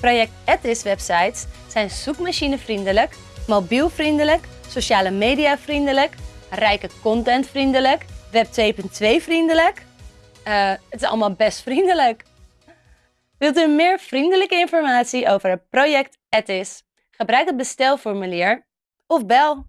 Project Ethisch websites zijn zoekmachinevriendelijk, mobielvriendelijk, sociale media vriendelijk, rijke contentvriendelijk, web 2.2 vriendelijk. Uh, het is allemaal best vriendelijk. Wilt u meer vriendelijke informatie over het project Edis? Gebruik het bestelformulier of bel